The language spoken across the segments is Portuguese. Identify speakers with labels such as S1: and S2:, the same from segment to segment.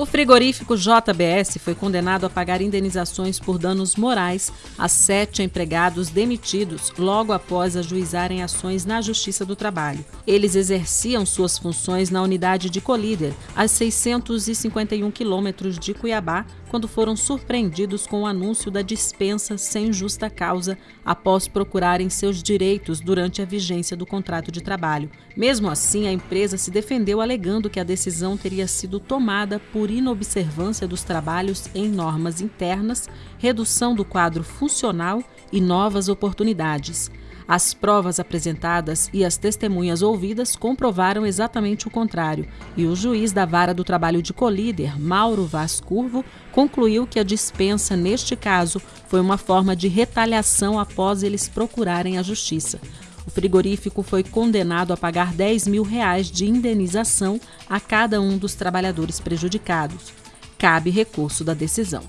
S1: O frigorífico JBS foi condenado a pagar indenizações por danos morais a sete empregados demitidos logo após ajuizarem ações na Justiça do Trabalho. Eles exerciam suas funções na unidade de Colíder, a 651 quilômetros de Cuiabá, quando foram surpreendidos com o anúncio da dispensa sem justa causa após procurarem seus direitos durante a vigência do contrato de trabalho. Mesmo assim, a empresa se defendeu alegando que a decisão teria sido tomada por inobservância dos trabalhos em normas internas, redução do quadro funcional e novas oportunidades. As provas apresentadas e as testemunhas ouvidas comprovaram exatamente o contrário, e o juiz da Vara do Trabalho de Colíder, Mauro Vaz Curvo, concluiu que a dispensa, neste caso, foi uma forma de retaliação após eles procurarem a justiça. O frigorífico foi condenado a pagar 10 mil reais de indenização a cada um dos trabalhadores prejudicados. Cabe recurso da decisão.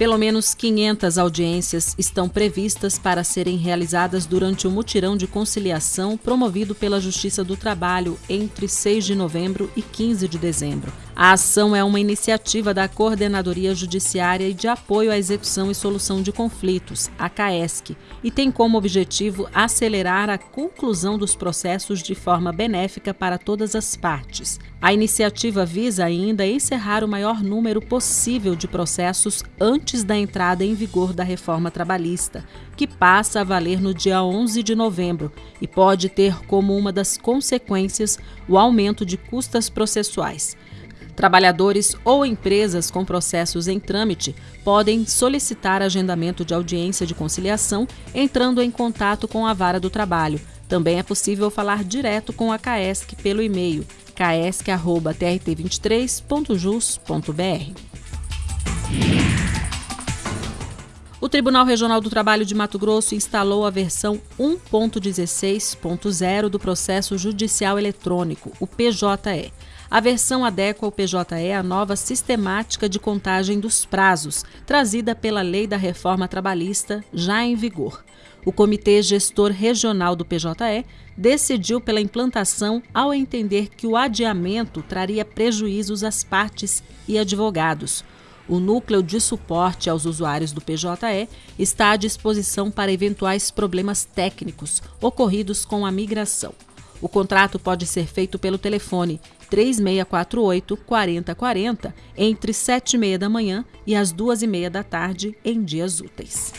S1: Pelo menos 500 audiências estão previstas para serem realizadas durante o mutirão de conciliação promovido pela Justiça do Trabalho entre 6 de novembro e 15 de dezembro. A ação é uma iniciativa da Coordenadoria Judiciária e de Apoio à Execução e Solução de Conflitos, a CAESC, e tem como objetivo acelerar a conclusão dos processos de forma benéfica para todas as partes. A iniciativa visa ainda encerrar o maior número possível de processos antes da entrada em vigor da reforma trabalhista, que passa a valer no dia 11 de novembro e pode ter como uma das consequências o aumento de custas processuais. Trabalhadores ou empresas com processos em trâmite podem solicitar agendamento de audiência de conciliação entrando em contato com a Vara do Trabalho. Também é possível falar direto com a CAESC pelo e-mail caesc.trt23.jus.br. Tribunal Regional do Trabalho de Mato Grosso instalou a versão 1.16.0 do Processo Judicial Eletrônico, o PJE. A versão adequa ao PJE à nova sistemática de contagem dos prazos, trazida pela Lei da Reforma Trabalhista, já em vigor. O Comitê Gestor Regional do PJE decidiu pela implantação ao entender que o adiamento traria prejuízos às partes e advogados. O núcleo de suporte aos usuários do PJE está à disposição para eventuais problemas técnicos ocorridos com a migração. O contrato pode ser feito pelo telefone 3648 4040 entre 7 e meia da manhã e as 2 e meia da tarde em dias úteis.